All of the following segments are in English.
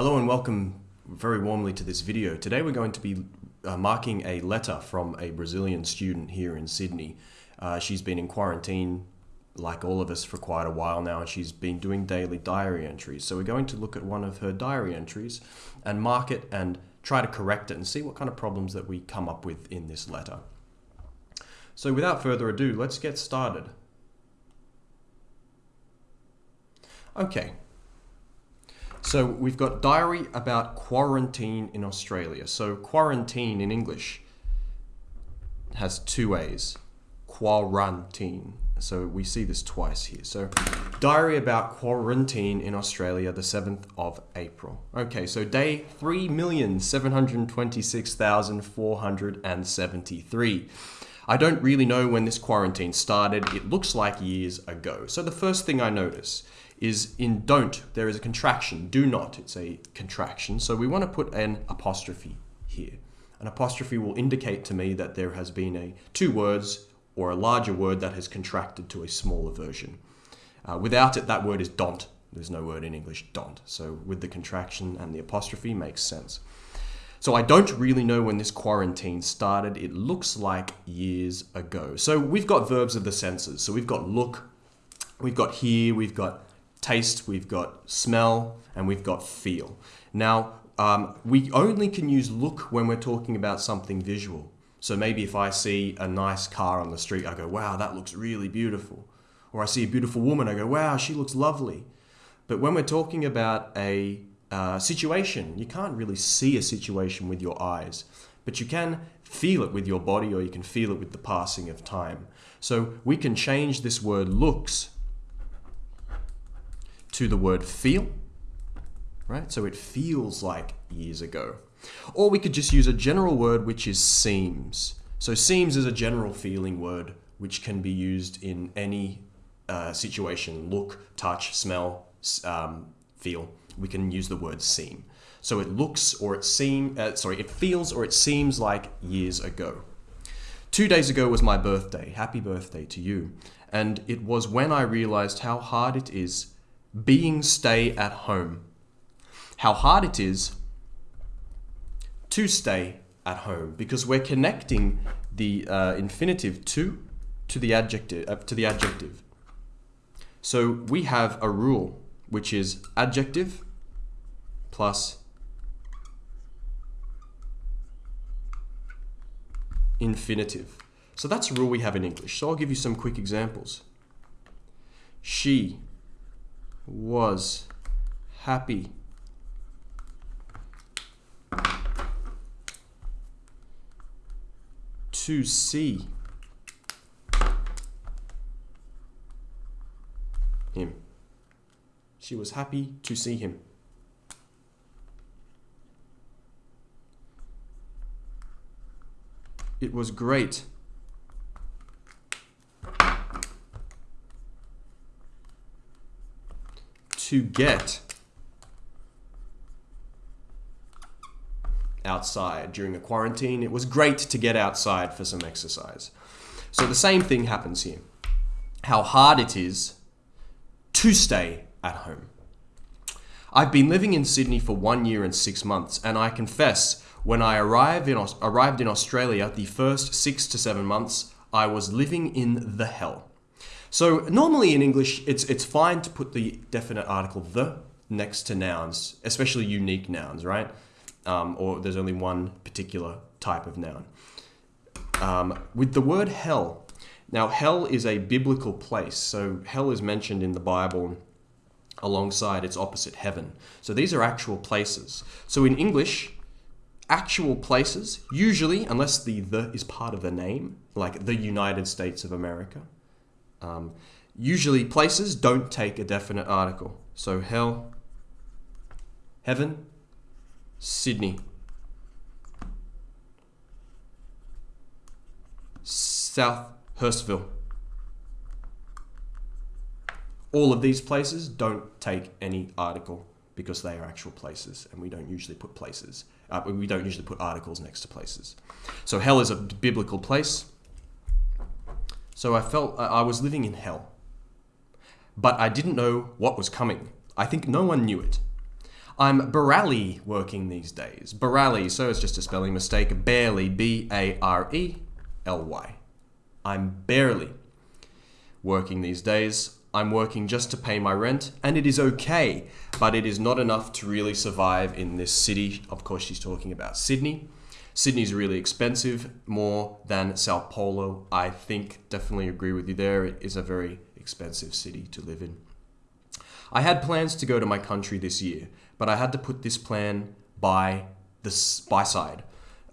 Hello and welcome very warmly to this video. Today we're going to be uh, marking a letter from a Brazilian student here in Sydney. Uh, she's been in quarantine like all of us for quite a while now and she's been doing daily diary entries. So we're going to look at one of her diary entries and mark it and try to correct it and see what kind of problems that we come up with in this letter. So without further ado, let's get started. Okay, so we've got diary about quarantine in Australia. So quarantine in English has two A's. Quarantine. So we see this twice here. So diary about quarantine in Australia, the 7th of April. Okay, so day 3,726,473. I don't really know when this quarantine started. It looks like years ago. So the first thing I notice is in don't, there is a contraction. Do not, it's a contraction. So we want to put an apostrophe here. An apostrophe will indicate to me that there has been a two words or a larger word that has contracted to a smaller version. Uh, without it, that word is don't. There's no word in English, don't. So with the contraction and the apostrophe makes sense. So I don't really know when this quarantine started. It looks like years ago. So we've got verbs of the senses. So we've got look, we've got hear, we've got taste, we've got smell, and we've got feel. Now, um, we only can use look when we're talking about something visual. So maybe if I see a nice car on the street, I go, wow, that looks really beautiful. Or I see a beautiful woman, I go, wow, she looks lovely. But when we're talking about a uh, situation, you can't really see a situation with your eyes, but you can feel it with your body or you can feel it with the passing of time. So we can change this word looks to the word feel, right? So it feels like years ago. Or we could just use a general word which is seems. So seems is a general feeling word which can be used in any uh, situation, look, touch, smell, um, feel. We can use the word seem. So it looks or it seem, uh, sorry, it feels or it seems like years ago. Two days ago was my birthday. Happy birthday to you. And it was when I realized how hard it is being stay at home. How hard it is to stay at home because we're connecting the uh, infinitive to to the adjective uh, to the adjective. So we have a rule which is adjective plus infinitive. So that's a rule we have in English. So I'll give you some quick examples. She was happy. To see him. She was happy to see him. It was great to get outside during the quarantine. It was great to get outside for some exercise. So the same thing happens here. How hard it is to stay at home. I've been living in Sydney for one year and six months, and I confess, when I arrived in, arrived in Australia, the first six to seven months, I was living in the hell. So normally in English, it's, it's fine to put the definite article the next to nouns, especially unique nouns, right? Um, or there's only one particular type of noun. Um, with the word hell, now hell is a biblical place. So hell is mentioned in the Bible alongside its opposite heaven. So these are actual places. So in English, actual places, usually, unless the the is part of the name, like the United States of America, um, usually places don't take a definite article. So hell, heaven, Sydney, South Hurstville. All of these places don't take any article because they are actual places and we don't usually put places. Uh, we don't usually put articles next to places. So hell is a biblical place. So I felt uh, I was living in hell. But I didn't know what was coming. I think no one knew it. I'm barely working these days. Barely, so it's just a spelling mistake. Barely, B A R E L Y. I'm barely working these days. I'm working just to pay my rent, and it is okay, but it is not enough to really survive in this city. Of course, she's talking about Sydney. Sydney's really expensive, more than Sao Paulo. I think, definitely agree with you there. It is a very expensive city to live in. I had plans to go to my country this year, but I had to put this plan by the by side.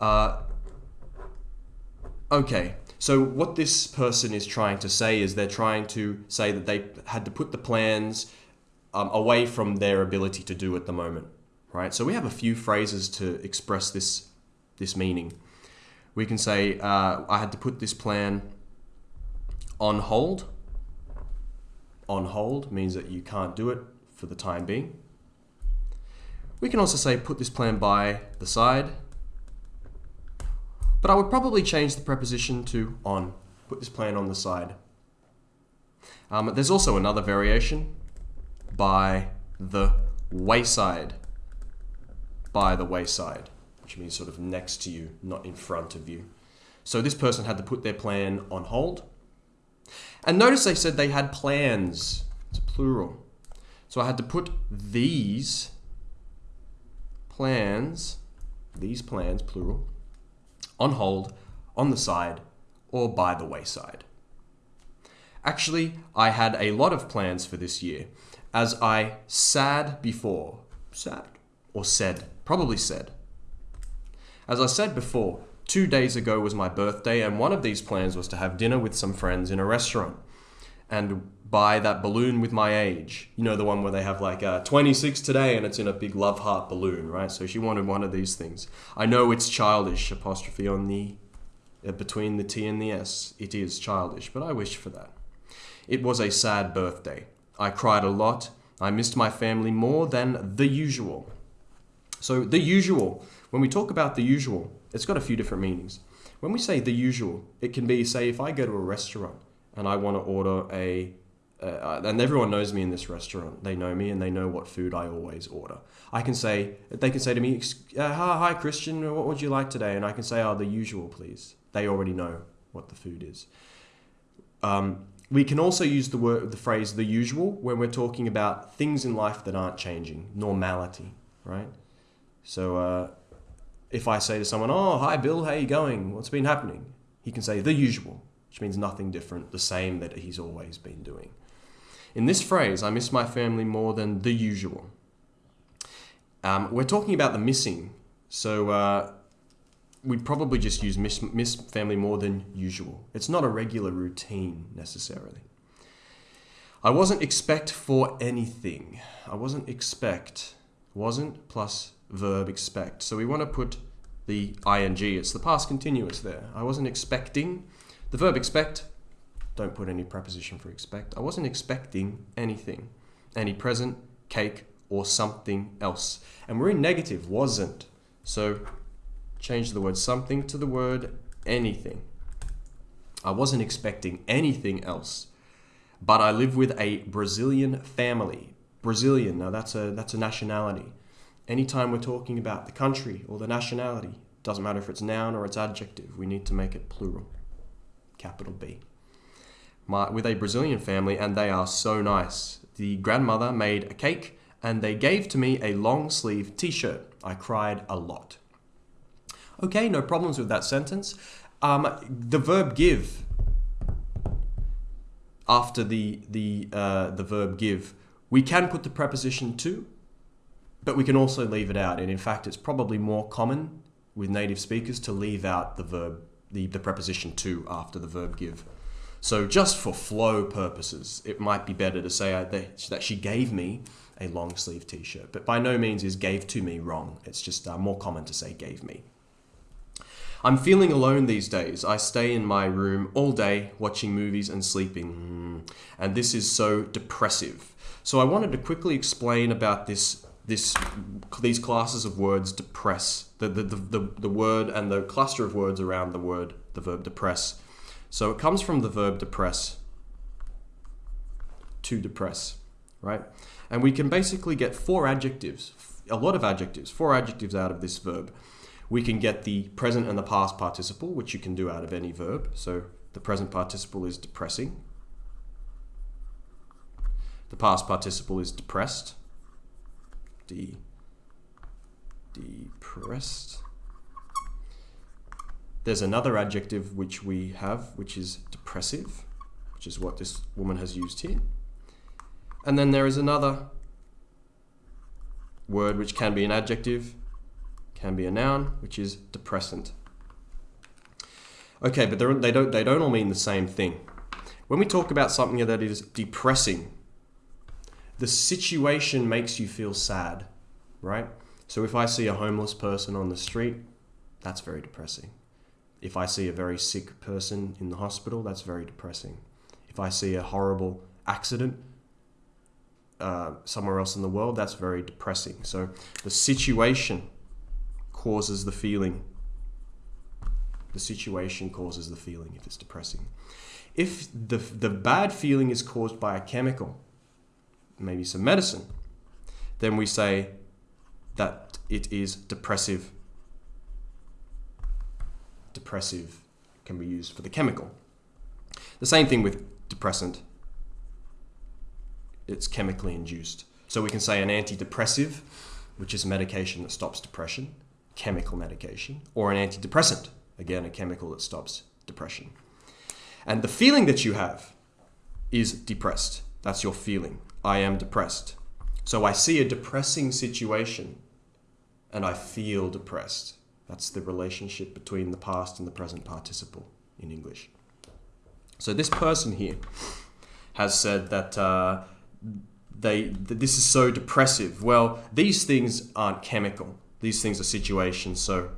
Uh, okay, so what this person is trying to say is they're trying to say that they had to put the plans um, away from their ability to do at the moment, right? So we have a few phrases to express this this meaning. We can say, uh, I had to put this plan on hold. On hold means that you can't do it for the time being. We can also say, put this plan by the side but I would probably change the preposition to on. Put this plan on the side. Um, there's also another variation by the wayside. By the wayside, which means sort of next to you, not in front of you. So this person had to put their plan on hold. And notice they said they had plans. It's a plural. So I had to put these plans, these plans, plural, on hold, on the side, or by the wayside. Actually, I had a lot of plans for this year, as I sad before. Sad? Or said? Probably said. As I said before, two days ago was my birthday, and one of these plans was to have dinner with some friends in a restaurant and buy that balloon with my age. You know, the one where they have like uh, 26 today and it's in a big love heart balloon, right? So she wanted one of these things. I know it's childish, apostrophe on the, uh, between the T and the S. It is childish, but I wish for that. It was a sad birthday. I cried a lot. I missed my family more than the usual. So, the usual, when we talk about the usual, it's got a few different meanings. When we say the usual, it can be, say, if I go to a restaurant and I want to order a uh, and everyone knows me in this restaurant. They know me and they know what food I always order. I can say, they can say to me, uh, "Hi, Christian, what would you like today?" And I can say, "Oh, the usual, please." They already know what the food is. Um, we can also use the word, the phrase "the usual" when we're talking about things in life that aren't changing, normality, right? So, uh, if I say to someone, "Oh, hi, Bill, how you going? What's been happening?" He can say, "The usual." which means nothing different, the same that he's always been doing. In this phrase, I miss my family more than the usual. Um, we're talking about the missing, so uh, we'd probably just use miss, miss family more than usual. It's not a regular routine necessarily. I wasn't expect for anything. I wasn't expect. Wasn't plus verb expect. So we want to put the ing. It's the past continuous there. I wasn't expecting. The verb expect, don't put any preposition for expect. I wasn't expecting anything, any present, cake, or something else. And we're in negative, wasn't. So change the word something to the word anything. I wasn't expecting anything else. But I live with a Brazilian family. Brazilian, now that's a that's a nationality. Anytime we're talking about the country or the nationality, doesn't matter if it's noun or it's adjective, we need to make it plural capital B. My, with a Brazilian family, and they are so nice. The grandmother made a cake, and they gave to me a long sleeve t shirt. I cried a lot. Okay, no problems with that sentence. Um, the verb give after the the uh, the verb give, we can put the preposition to, but we can also leave it out. And in fact, it's probably more common with native speakers to leave out the verb the, the preposition to after the verb give. So just for flow purposes, it might be better to say uh, that she gave me a long sleeve t-shirt. But by no means is gave to me wrong. It's just uh, more common to say gave me. I'm feeling alone these days. I stay in my room all day watching movies and sleeping. And this is so depressive. So I wanted to quickly explain about this this these classes of words depress the, the, the, the, the word and the cluster of words around the word the verb depress so it comes from the verb depress to depress right and we can basically get four adjectives a lot of adjectives, four adjectives out of this verb. We can get the present and the past participle, which you can do out of any verb. So the present participle is depressing. The past participle is depressed. De depressed. There's another adjective which we have, which is depressive, which is what this woman has used here. And then there is another word which can be an adjective, can be a noun, which is depressant. Okay, but they don't, they don't all mean the same thing. When we talk about something that is depressing, the situation makes you feel sad, right? So if I see a homeless person on the street, that's very depressing. If I see a very sick person in the hospital, that's very depressing. If I see a horrible accident uh, somewhere else in the world, that's very depressing. So the situation causes the feeling. The situation causes the feeling if it's depressing. If the, the bad feeling is caused by a chemical, maybe some medicine, then we say that it is depressive depressive can be used for the chemical. The same thing with depressant. It's chemically induced. So we can say an antidepressive, which is a medication that stops depression, chemical medication, or an antidepressant, again, a chemical that stops depression. And the feeling that you have is depressed. That's your feeling. I am depressed. So I see a depressing situation and I feel depressed. That's the relationship between the past and the present participle in English. So this person here has said that uh, they this is so depressive. Well, these things aren't chemical. These things are situations. So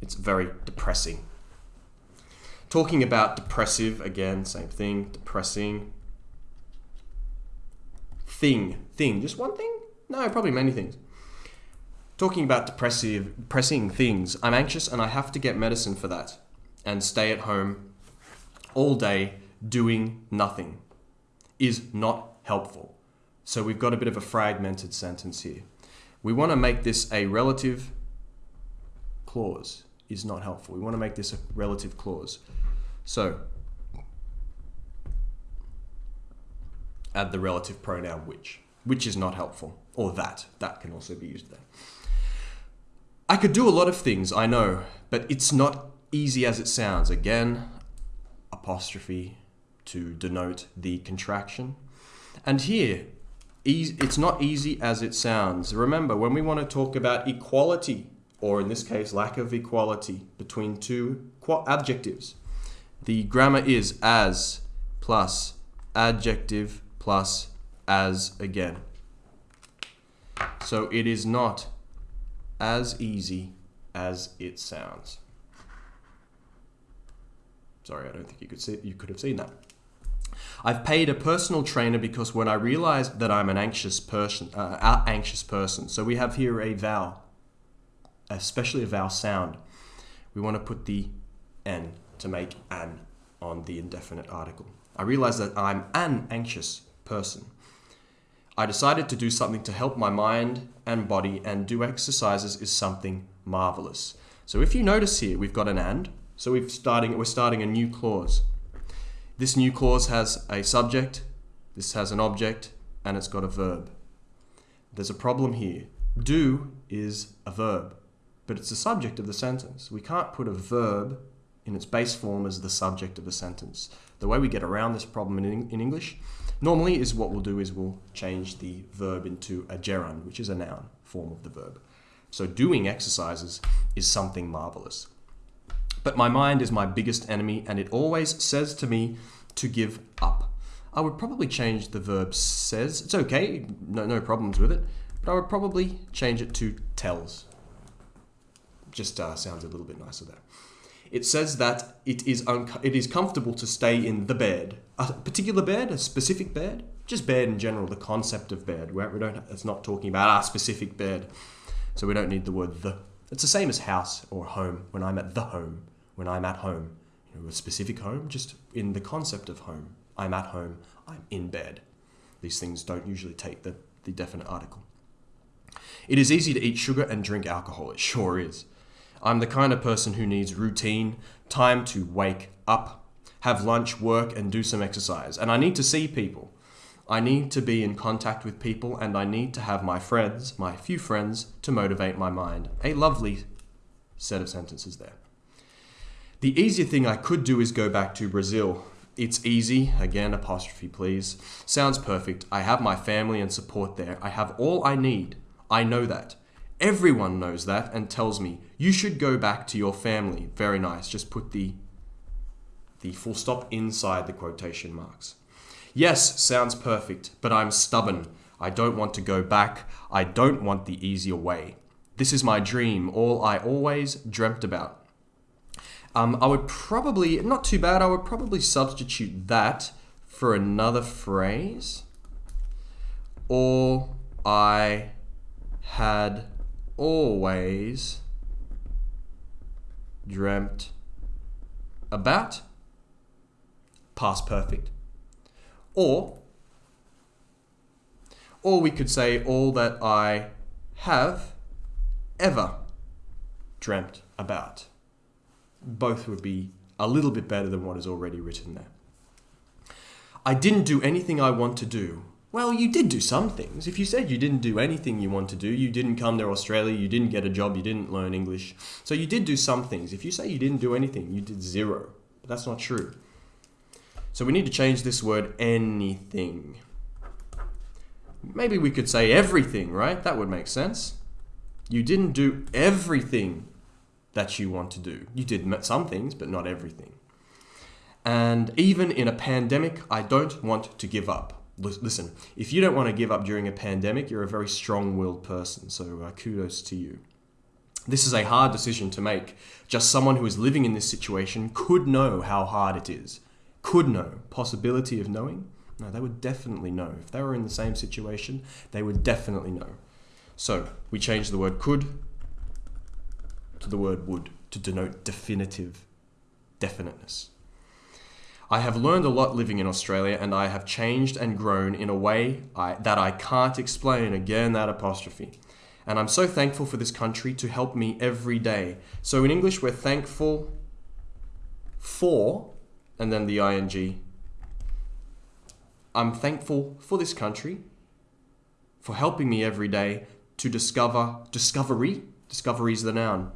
it's very depressing. Talking about depressive again, same thing. Depressing thing, thing, just one thing? No, probably many things talking about depressive, depressing things, I'm anxious and I have to get medicine for that and stay at home all day doing nothing is not helpful. So we've got a bit of a fragmented sentence here. We want to make this a relative clause is not helpful. We want to make this a relative clause. So add the relative pronoun which, which is not helpful, or that. That can also be used there. I could do a lot of things, I know, but it's not easy as it sounds. Again, apostrophe to denote the contraction. And here, it's not easy as it sounds. Remember, when we want to talk about equality, or in this case, lack of equality between two adjectives, the grammar is as plus adjective plus as again. So it is not as easy as it sounds. Sorry, I don't think you could see you could have seen that. I've paid a personal trainer because when I realized that I'm an anxious person, uh, anxious person. So we have here a vowel, especially a vowel sound. We want to put the n to make an on the indefinite article. I realized that I'm an anxious person. I decided to do something to help my mind and body and do exercises is something marvelous. So if you notice here, we've got an and. So we've starting, we're starting a new clause. This new clause has a subject, this has an object, and it's got a verb. There's a problem here. Do is a verb, but it's the subject of the sentence. We can't put a verb in its base form as the subject of a sentence. The way we get around this problem in, in English Normally is what we'll do is we'll change the verb into a gerund, which is a noun form of the verb. So doing exercises is something marvelous. But my mind is my biggest enemy and it always says to me to give up. I would probably change the verb says. It's okay, no, no problems with it. But I would probably change it to tells. Just uh, sounds a little bit nicer there it says that it is it is comfortable to stay in the bed, a particular bed, a specific bed, just bed in general. The concept of bed, we don't, it's not talking about our specific bed, so we don't need the word the. It's the same as house or home. When I'm at the home, when I'm at home, you know, a specific home, just in the concept of home. I'm at home. I'm in bed. These things don't usually take the, the definite article. It is easy to eat sugar and drink alcohol, it sure is. I'm the kind of person who needs routine, time to wake up, have lunch, work, and do some exercise. And I need to see people. I need to be in contact with people, and I need to have my friends, my few friends, to motivate my mind. A lovely set of sentences there. The easier thing I could do is go back to Brazil. It's easy, again, apostrophe please. Sounds perfect. I have my family and support there. I have all I need. I know that. Everyone knows that and tells me, you should go back to your family. Very nice. Just put the, the full stop inside the quotation marks. Yes, sounds perfect, but I'm stubborn. I don't want to go back. I don't want the easier way. This is my dream, all I always dreamt about. Um, I would probably, not too bad, I would probably substitute that for another phrase. All I had always dreamt about. Past perfect. Or, or we could say all that I have ever dreamt about. Both would be a little bit better than what is already written there. I didn't do anything I want to do. Well, you did do some things. If you said you didn't do anything you want to do, you didn't come to Australia, you didn't get a job, you didn't learn English. So you did do some things. If you say you didn't do anything, you did zero. But that's not true. So we need to change this word anything. Maybe we could say everything, right? That would make sense. You didn't do everything that you want to do. You did some things, but not everything. And even in a pandemic, I don't want to give up. Listen, if you don't want to give up during a pandemic, you're a very strong willed person. So uh, kudos to you. This is a hard decision to make. Just someone who is living in this situation could know how hard it is. Could know. Possibility of knowing? No, they would definitely know. If they were in the same situation, they would definitely know. So we change the word could to the word would to denote definitive definiteness. I have learned a lot living in Australia and I have changed and grown in a way I, that I can't explain. Again, that apostrophe. And I'm so thankful for this country to help me every day. So in English, we're thankful for, and then the ing. I'm thankful for this country for helping me every day to discover discovery. Discovery is the noun.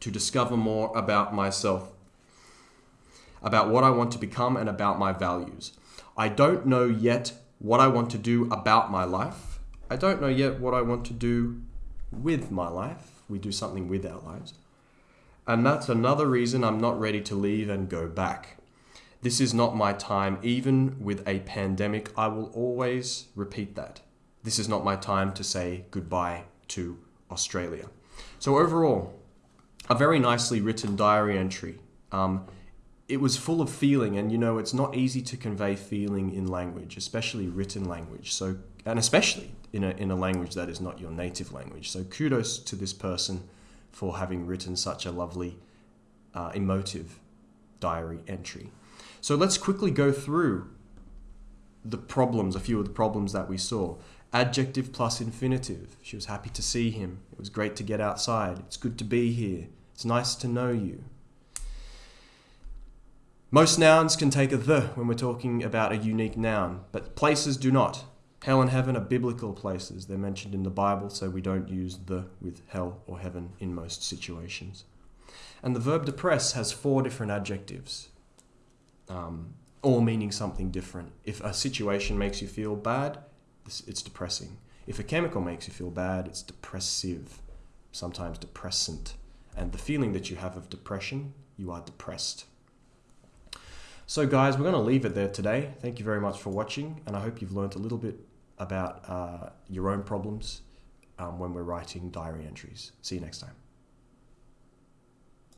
To discover more about myself about what I want to become and about my values. I don't know yet what I want to do about my life. I don't know yet what I want to do with my life. We do something with our lives. And that's another reason I'm not ready to leave and go back. This is not my time, even with a pandemic. I will always repeat that. This is not my time to say goodbye to Australia. So, overall, a very nicely written diary entry. Um, it was full of feeling and you know it's not easy to convey feeling in language especially written language so and especially in a, in a language that is not your native language so kudos to this person for having written such a lovely uh, emotive diary entry. So let's quickly go through the problems a few of the problems that we saw. Adjective plus infinitive. She was happy to see him. It was great to get outside. It's good to be here. It's nice to know you. Most nouns can take a the when we're talking about a unique noun, but places do not. Hell and heaven are biblical places. They're mentioned in the Bible, so we don't use the with hell or heaven in most situations. And the verb depress has four different adjectives, um, all meaning something different. If a situation makes you feel bad, it's depressing. If a chemical makes you feel bad, it's depressive, sometimes depressant. And the feeling that you have of depression, you are depressed. So guys, we're going to leave it there today. Thank you very much for watching, and I hope you've learned a little bit about uh, your own problems um, when we're writing diary entries. See you next time.